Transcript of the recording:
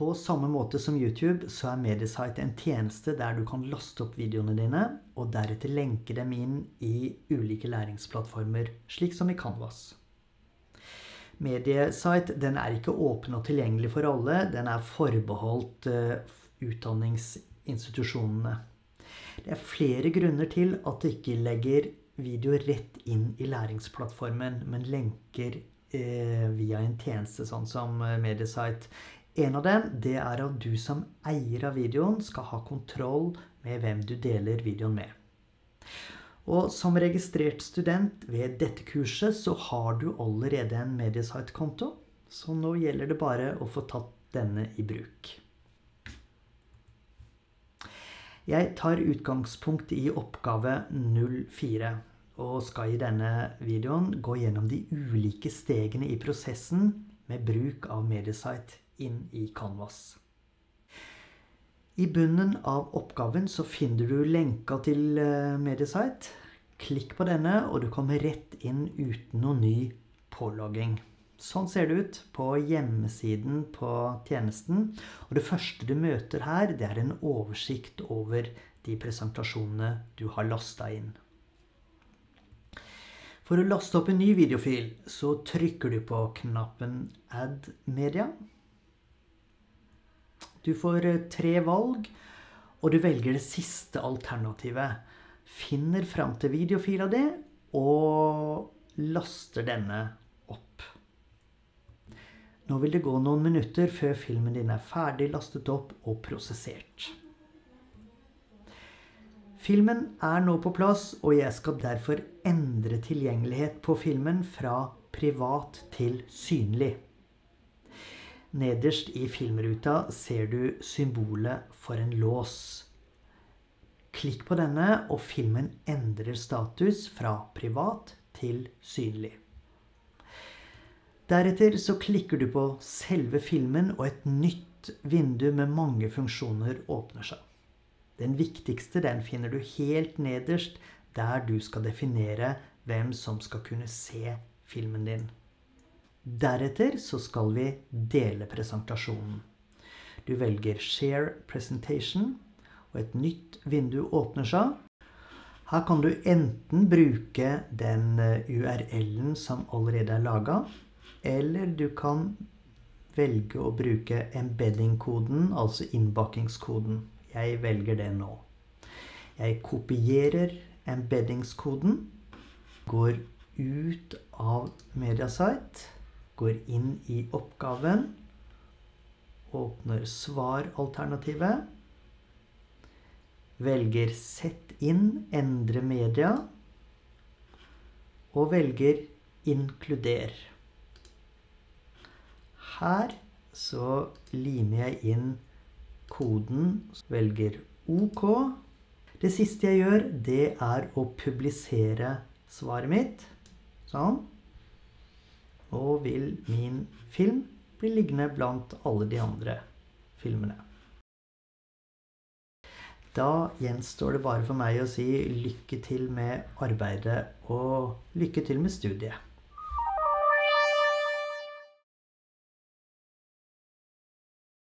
På samme måte som YouTube så er Mediesite en tjeneste der du kan laste opp videoene dine, og deretter lenke dem inn i ulike læringsplattformer, slik som i Canvas. Mediesite den er ikke åpen og tilgjengelig for alle. Den er forbeholdt uh, utdanningsinstitusjonene. Det er flere grunner til at du ikke legger video rett inn i læringsplattformen, men lenker eh, via en tjeneste sånn som uh, Mediesite. En av dem det er at du som eier av videoen skal ha kontroll med hvem du deler videoen med. Og som registrert student ved dette kurset så har du allerede en Mediesite-konto, så nå gjelder det bare å få tatt denne i bruk. Jeg tar utgangspunkt i oppgave 04 og skal i denne videoen gå gjennom de ulike stegene i prosessen med bruk av Mediesite inn i Canvas. I bunnen av oppgaven så finner du lenka til eh, Mediesite. Klikk på denne, og du kommer rett inn uten noe ny pålogging. Sånn ser det ut på hjemmesiden på tjenesten. Og det første du møter her, det er en oversikt over de presentasjonene du har lasta inn. For å laste opp en ny videofil, så trykker du på knappen Add Media. Du får eh, tre valg, og du velger det siste alternativet. Finner fram til videofila di og laster denne opp. Nå vil det gå noen minutter før filmen din er ferdig lastet opp og prosessert. Filmen er nå på plass, og jeg skal derfor endre tilgjengelighet på filmen fra privat til synlig. Nederst i filmruta ser du symbolet for en lås. Klikk på denne, og filmen endrer status fra privat til synlig. Deretter så klikker du på selve filmen, og et nytt vindu med mange funksjoner åpner seg. Den viktigste den finner du helt nederst, der du skal definere hvem som skal kunne se filmen din. Deretter så skal vi dele presentasjonen. Du velger Share Presentation, og et nytt vindu åpner seg. Her kan du enten bruke den eh, URL-en som allerede er laga, eller du kan velge å bruke embedding-koden, altså innbakkingskoden. Jeg velger det nå. Jeg kopierer embeddingskoden, går ut av Mediasite går inn i oppgaven, åpner svaralternativet, velger Sett inn, endre media, og velger Inkluder. Her så limer jeg inn koden, velger OK. Det siste jeg gjør, det er å publisere svaret mitt. Sånn og vil min film bli liggende blant alle de andre filmene. Da gjenstår det bare for meg å si lykke til med arbeidet og lykke til med studiet.